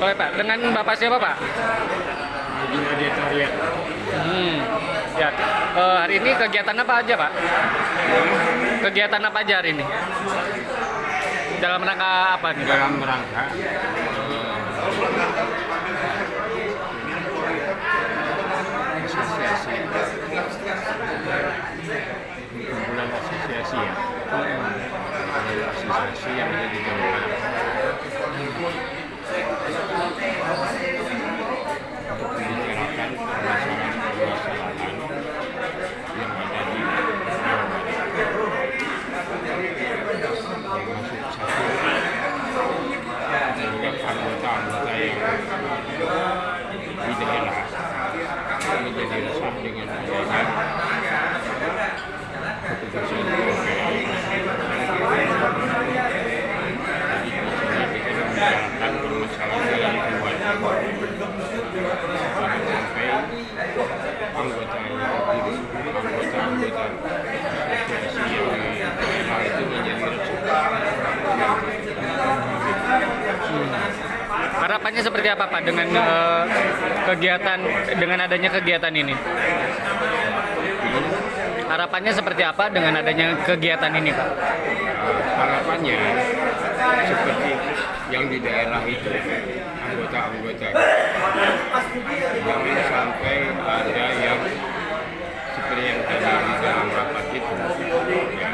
Oke Pak, dengan Bapak siapa Pak? Hmm. Ya, eh, hari ini kegiatan apa aja Pak? Kegiatan apa aja hari ini? Dalam rangka apa nih? Dalam rangka eh, asosiasi kumpulan asosiasi ya kumpulan asosiasi yang ada di Jawa Barat untuk membicarakan permasalahan-permasalahan yang ada di Jawa Barat termasuk satu terhadap anggota-anggota yang di daerah menjadi resah dengan adanya keputusan KPI. Jadi di sini kita membicarakan permasalahan dari luar jangan sampai anggota anggota-anggota asosiasi yang di daerah itu menjadi resah. Harapannya seperti apa Pak dengan eh, kegiatan dengan adanya kegiatan ini? Harapannya seperti apa dengan adanya kegiatan ini Pak? harapannya seperti yang di daerah itu anggota-anggota jangan sampai ada yang seperti yang tadi di dalam rapat itu ya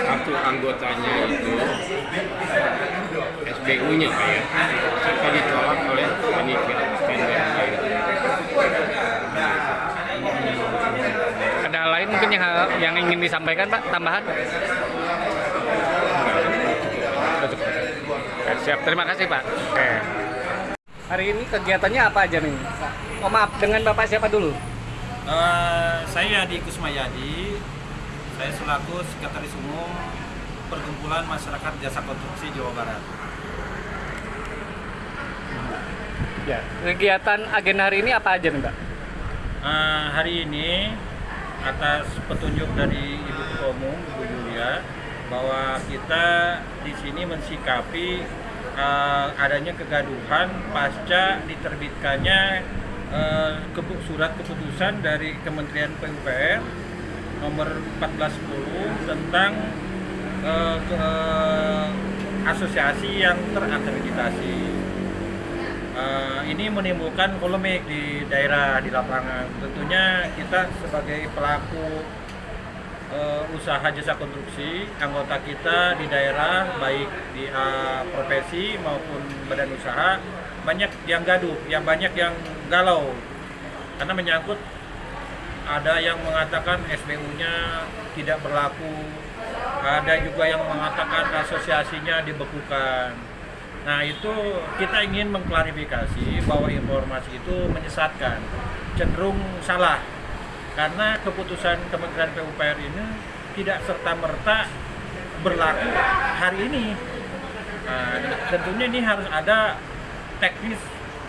satu anggotanya itu SBU-nya kayak serta ditolak oleh panitia standarnya itu. Ada lain mungkin yang yang ingin disampaikan Pak tambahan? Oke, siap, terima kasih Pak. Oke. Hari ini kegiatannya apa aja nih? Oh maaf, dengan Bapak siapa dulu? Eh, saya Yadi Kusmayadi, saya selaku Sekretaris Umum Perkumpulan Masyarakat Jasa Konstruksi Jawa Barat. Ya. Kegiatan agenda hari ini apa aja nih Pak? Eh, hari ini atas petunjuk dari Ibu Ketua Umum Ibu Yulia bahwa kita di sini mensikapi eh, adanya kegaduhan pasca diterbitkannya kepu- surat keputusan dari Kementerian PUPR nomor 1410 tentang eh, ke- asosiasi yang terakreditasi. Eh, ini menimbulkan polemik di daerah di lapangan. Tentunya kita sebagai pelaku eh, usaha jasa konstruksi, anggota kita di daerah baik di eh, profesi maupun badan usaha banyak yang gaduh, yang banyak yang galau karena menyangkut ada yang mengatakan SBU-nya tidak berlaku, ada juga yang mengatakan asosiasinya dibekukan. Nah itu kita ingin mengklarifikasi bahwa informasi itu menyesatkan, cenderung salah karena keputusan Kementerian PUPR ini tidak serta merta berlaku hari ini. Nah, tentunya ini harus ada teknis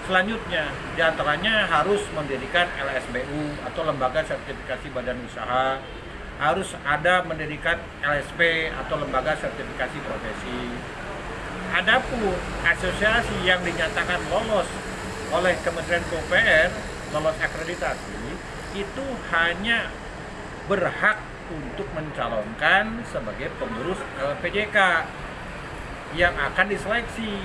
selanjutnya, di antaranya harus mendirikan LSBU atau Lembaga Sertifikasi Badan Usaha, harus ada mendirikan LSP atau Lembaga Sertifikasi Profesi. Adapun asosiasi yang dinyatakan lolos oleh Kementerian PUPR, lolos akreditasi, itu hanya berhak untuk mencalonkan sebagai pengurus LPJK yang akan diseleksi.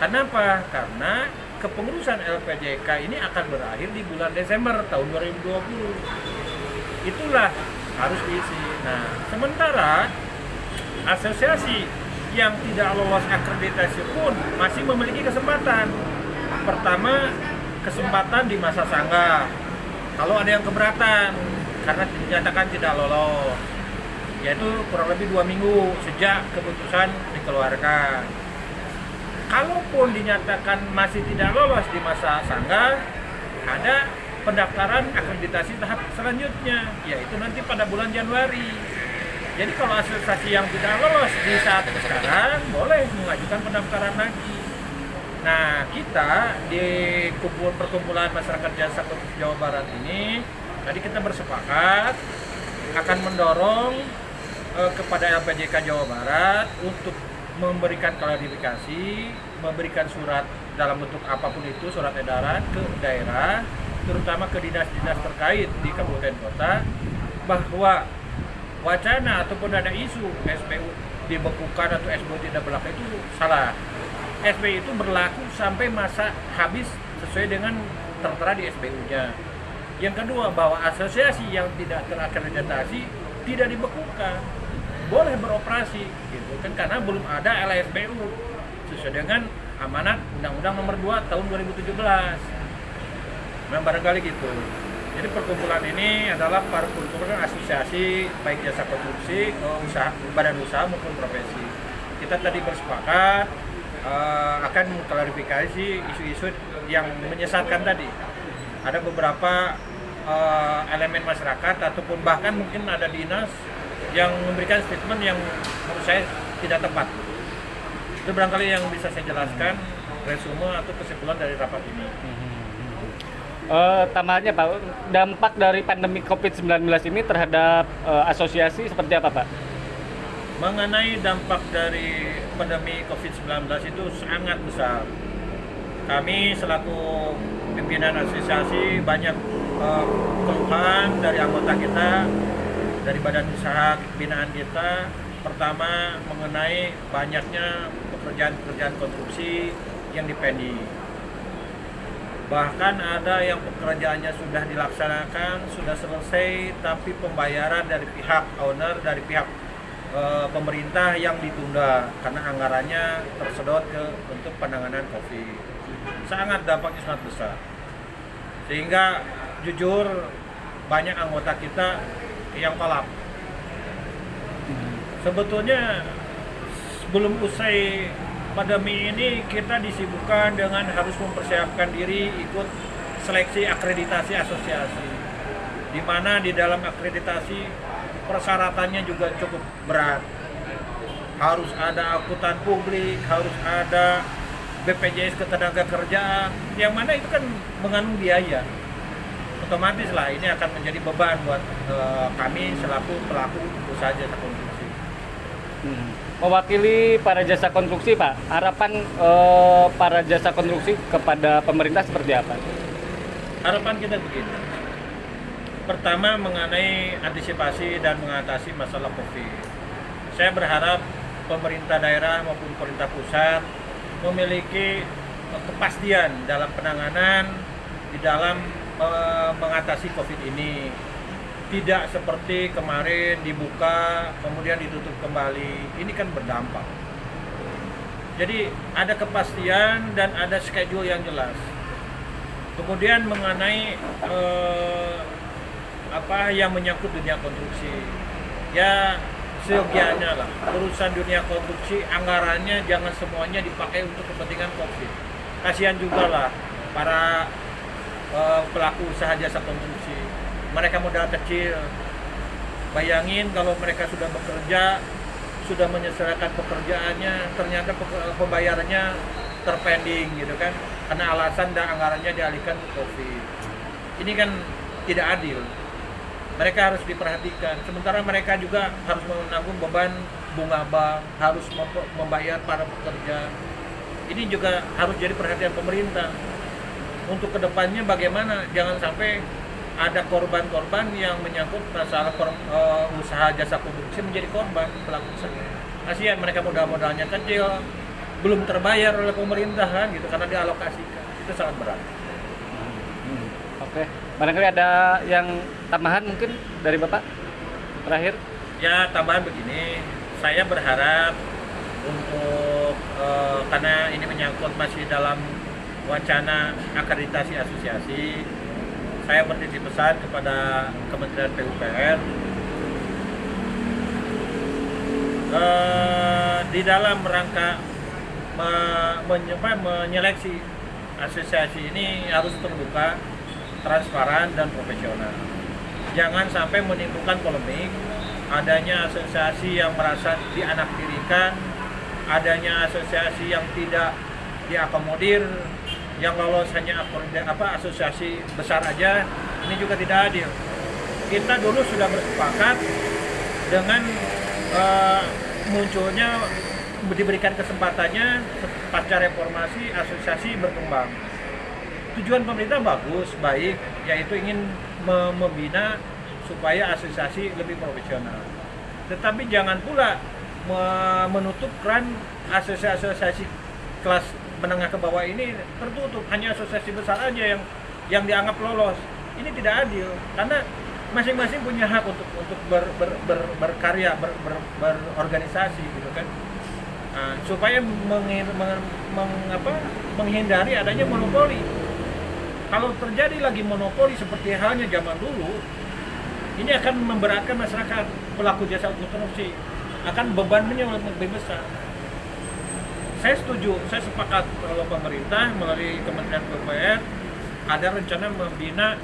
Kenapa? Karena kepengurusan LPJK ini akan berakhir di bulan Desember tahun 2020. Itulah harus diisi. Nah, sementara asosiasi yang tidak lolos akreditasi pun masih memiliki kesempatan. Pertama, kesempatan di masa sanggah. Kalau ada yang keberatan karena dinyatakan tidak lolos, yaitu kurang lebih dua minggu sejak keputusan dikeluarkan. Kalaupun dinyatakan masih tidak lolos di masa sanggah, ada pendaftaran akreditasi tahap selanjutnya, yaitu nanti pada bulan Januari. Jadi kalau asosiasi yang tidak lolos di saat sekarang boleh mengajukan pendaftaran lagi. Nah, kita di kumpul perkumpulan masyarakat jasa Jawa Barat ini tadi kita bersepakat akan mendorong eh, kepada LPJK Jawa Barat untuk memberikan klarifikasi, memberikan surat dalam bentuk apa pun itu, surat edaran ke daerah, terutama ke dinas-dinas terkait di kabupaten kota, bahwa wacana ataupun ada isu SPU dibekukan atau SPU tidak berlaku itu salah. SPU itu berlaku sampai masa habis sesuai dengan tertera di SPU-nya. Yang kedua, bahwa asosiasi yang tidak terakreditasi tidak dibekukan, boleh beroperasi, gitu kan? Karena belum ada LSPU sesuai dengan amanat Undang-Undang Nomor 2 Tahun 2017. Nah, barangkali gitu. Jadi perkumpulan ini adalah perkumpulan asosiasi baik jasa konstruksi, usaha, badan usaha maupun profesi. Kita tadi bersepakat eh, akan mengklarifikasi isu-isu yang menyesatkan tadi. Ada beberapa eh, elemen masyarakat ataupun bahkan mungkin ada dinas yang memberikan statement yang menurut saya tidak tepat. Itu barangkali yang bisa saya jelaskan resume atau kesimpulan dari rapat ini. Eh, tambahannya Pak, dampak dari pandemi COVID-19 ini terhadap eh, asosiasi seperti apa Pak? Mengenai dampak dari pandemi COVID-19 itu sangat besar. Kami selaku pimpinan asosiasi banyak eh, keluhan dari anggota kita, dari badan usaha binaan kita. Pertama mengenai banyaknya pekerjaan-pekerjaan konstruksi yang dipending. Bahkan ada yang pekerjaannya sudah dilaksanakan, sudah selesai, tapi pembayaran dari pihak owner, dari pihak e, pemerintah yang ditunda karena anggarannya tersedot ke untuk penanganan COVID. Sangat dampaknya sangat besar. Sehingga jujur banyak anggota kita yang kolap. Sebetulnya sebelum usai pandemi ini kita disibukkan dengan harus mempersiapkan diri ikut seleksi akreditasi asosiasi. Di mana di dalam akreditasi persyaratannya juga cukup berat. Harus ada akuntan publik, harus ada BPJS ketenaga kerjaan, yang mana itu kan mengandung biaya. Otomatis lah ini akan menjadi beban buat eh, kami selaku pelaku usaha jasa konstruksi. Hmm. Mewakili para jasa konstruksi Pak, harapan eh, para jasa konstruksi kepada pemerintah seperti apa? Harapan kita begini. Pertama mengenai antisipasi dan mengatasi masalah COVID. Saya berharap pemerintah daerah maupun pemerintah pusat memiliki kepastian dalam penanganan di dalam eh, mengatasi COVID ini. Tidak seperti kemarin dibuka kemudian ditutup kembali. Ini kan berdampak. Jadi ada kepastian dan ada schedule yang jelas. Kemudian mengenai eh, apa yang menyangkut dunia konstruksi, ya seyogianya lah urusan dunia konstruksi anggarannya jangan semuanya dipakai untuk kepentingan covid. Kasihan juga lah para eh, pelaku usaha jasa konstruksi. Mereka modal kecil. Bayangin kalau mereka sudah bekerja, sudah menyelesaikan pekerjaannya, ternyata pe- pembayarannya terpending gitu kan, karena alasan dan anggarannya dialihkan ke COVID. Ini kan tidak adil. Mereka harus diperhatikan. Sementara mereka juga harus menanggung beban bunga bank, harus mem- membayar para pekerja. Ini juga harus jadi perhatian pemerintah. Untuk ke depannya bagaimana? Jangan sampai ada korban-korban yang menyangkut masalah kor- eh, usaha jasa konstruksi menjadi korban pelaku usaha. Kasihan mereka modal-modalnya kecil, belum terbayar oleh pemerintahan gitu karena dialokasikan. Itu sangat berat. Oke, barangkali ada yang tambahan mungkin dari Bapak terakhir? Ya tambahan begini, saya berharap untuk eh, karena ini menyangkut masih dalam wacana akreditasi asosiasi, saya bertitip pesan kepada Kementerian PUPR eh, di dalam rangka me- menye- apa, menyeleksi asosiasi ini harus terbuka, transparan dan profesional. Jangan sampai menimbulkan polemik, adanya asosiasi yang merasa dianaktirikan, adanya asosiasi yang tidak diakomodir, yang lolos hanya akomodasi- apa asosiasi besar aja, ini juga tidak adil. Kita dulu sudah bersepakat dengan eh, munculnya diberikan kesempatannya pasca reformasi asosiasi berkembang. Tujuan pemerintah bagus, baik, yaitu ingin me- membina supaya asosiasi lebih profesional. Tetapi jangan pula me- menutup keran asosiasi-asosiasi kelas menengah ke bawah ini tertutup hanya asosiasi besar aja yang yang dianggap lolos. Ini tidak adil karena masing-masing punya hak untuk untuk ber, ber, ber- berkarya, ber, ber- berorganisasi gitu kan. Nah, supaya menghi- meng- meng- apa, menghindari adanya monopoli. Kalau terjadi lagi monopoli seperti halnya zaman dulu, ini akan memberatkan masyarakat pelaku jasa korupsi, akan bebannya lebih besar. Saya setuju, saya sepakat kalau pemerintah melalui Kementerian PUPR ada rencana membina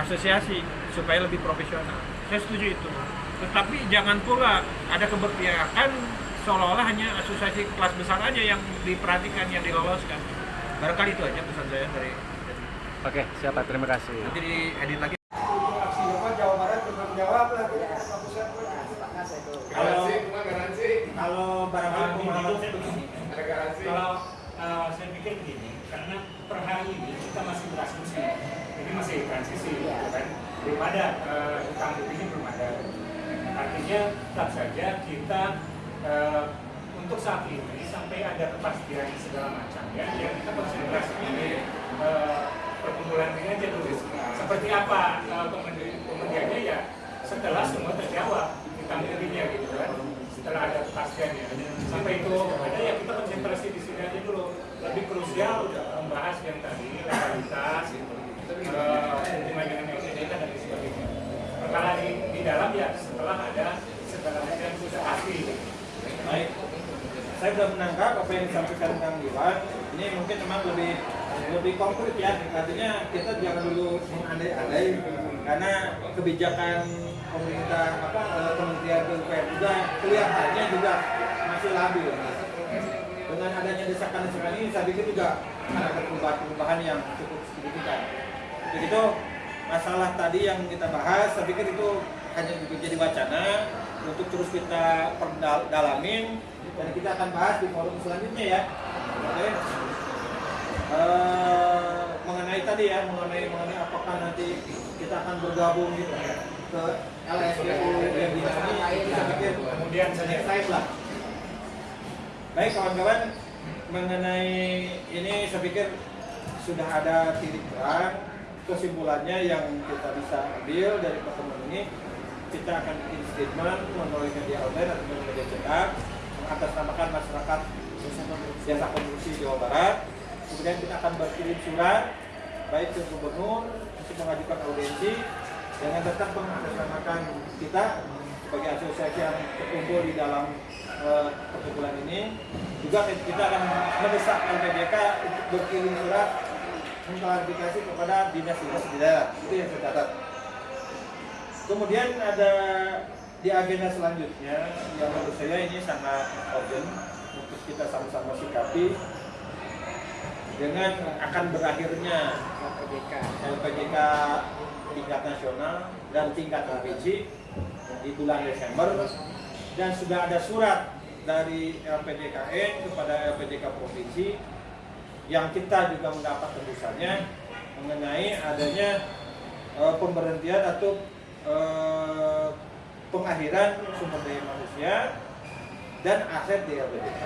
asosiasi supaya lebih profesional. Saya setuju itu. Tetapi jangan pula ada keberpihakan seolah-olah hanya asosiasi kelas besar aja yang diperhatikan, yang diloloskan. Barangkali itu aja pesan saya dari, dari Oke, siapa? Terima kasih. nanti diedit lagi. aksi Jawa Barat bertanggung jawab lah. Kalau kalau barangkali kalau eh, saya pikir begini, karena per hari ini kita masih berasumsi, ini masih transisi, gitu kan, belum ada utang buktinya belum ada. Artinya tetap saja kita eh, untuk saat ini sampai ada kepastian segala macam ya, yang kita konsentrasi ini eh, perkumpulan ini aja dulu. Seperti apa kemudian- kemudiannya ya setelah semua terjawab utang buktinya gitu kan setelah ada kepastiannya sampai itu ada ya kita konsentrasi di sini aja dulu lebih krusial membahas yang tadi legalitas eh, hubungan dengan LPDK dan lain sebagainya perkara di, di dalam ya setelah ada segala macam yang sudah pasti Baik, saya sudah menangkap apa yang disampaikan Kang Iwan. Ini mungkin memang lebih lebih konkret ya. Artinya kita jangan dulu mengandai-andai karena kebijakan pemerintah apa eh, Kementerian PUPR juga kelihatannya juga masih labil. Dengan adanya desakan-desakan ini, saya pikir juga ada perubahan-perubahan yang cukup signifikan. Untuk itu masalah tadi yang kita bahas, saya pikir itu hanya jadi wacana untuk terus kita perdalamin dan kita akan bahas di forum selanjutnya ya. Oke. Eh, mengenai tadi ya, mengenai mengenai apakah nanti kita akan bergabung gitu ke LSDU yang di sini, saya pikir kemudian saja selesai lah. Baik kawan-kawan, mengenai ini saya pikir sudah ada titik terang kesimpulannya yang kita bisa ambil dari pertemuan ini kita akan bikin statement melalui media online atau media cetak mengatasnamakan masyarakat jasa konstruksi Jawa Barat kemudian kita akan berkirim surat baik ke gubernur untuk mengajukan audiensi dengan tetap mengatasnamakan kita sebagai asosiasi yang terkumpul di dalam eh, perkumpulan ini. Juga kita akan mendesak LPDK untuk berkirim surat mengklarifikasi kepada dinas-dinas di daerah. Itu yang saya catat. Kemudian ada di agenda selanjutnya yang menurut saya ini sangat urgent untuk kita sama-sama sikapi dengan akan berakhirnya LPDK LPDK tingkat nasional dan tingkat provinsi di bulan Desember dan sudah ada surat dari LPDKN kepada LPDK provinsi yang kita juga mendapat tembusannya mengenai adanya eh, pemberhentian atau eh, pengakhiran sumber daya manusia dan aset di LPDK.